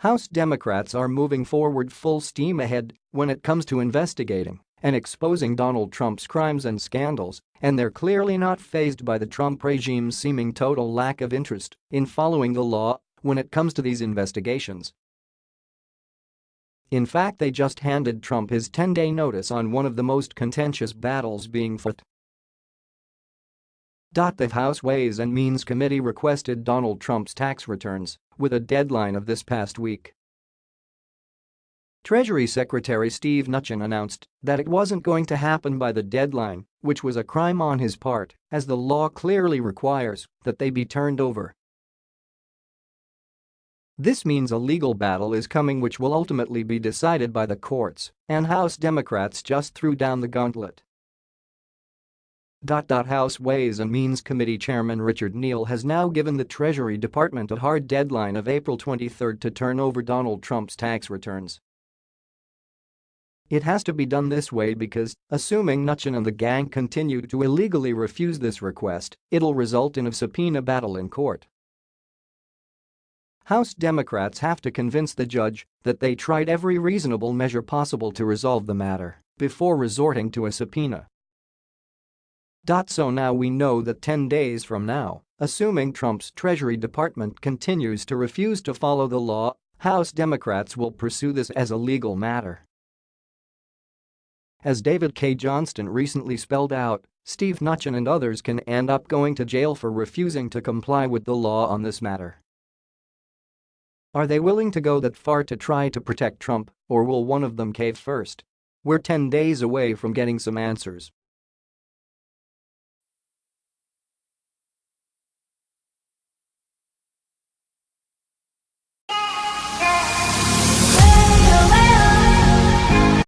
House Democrats are moving forward full steam ahead when it comes to investigating and exposing Donald Trump's crimes and scandals, and they're clearly not fazed by the Trump regime's seeming total lack of interest in following the law when it comes to these investigations. In fact they just handed Trump his 10-day notice on one of the most contentious battles being fought the House Ways and Means Committee requested Donald Trump's tax returns with a deadline of this past week. Treasury Secretary Steve Mnuchin announced that it wasn't going to happen by the deadline, which was a crime on his part, as the law clearly requires that they be turned over. This means a legal battle is coming which will ultimately be decided by the courts, and House Democrats just threw down the gauntlet. House Ways and Means Committee Chairman Richard Neal has now given the Treasury Department a hard deadline of April 23 to turn over Donald Trump's tax returns. It has to be done this way because, assuming Mnuchin and the gang continue to illegally refuse this request, it'll result in a subpoena battle in court. House Democrats have to convince the judge that they tried every reasonable measure possible to resolve the matter before resorting to a subpoena. So now we know that 10 days from now, assuming Trump's Treasury Department continues to refuse to follow the law, House Democrats will pursue this as a legal matter. As David Cay Johnston recently spelled out, Steve Mnuchin and others can end up going to jail for refusing to comply with the law on this matter. Are they willing to go that far to try to protect Trump, or will one of them cave first? We're 10 days away from getting some answers.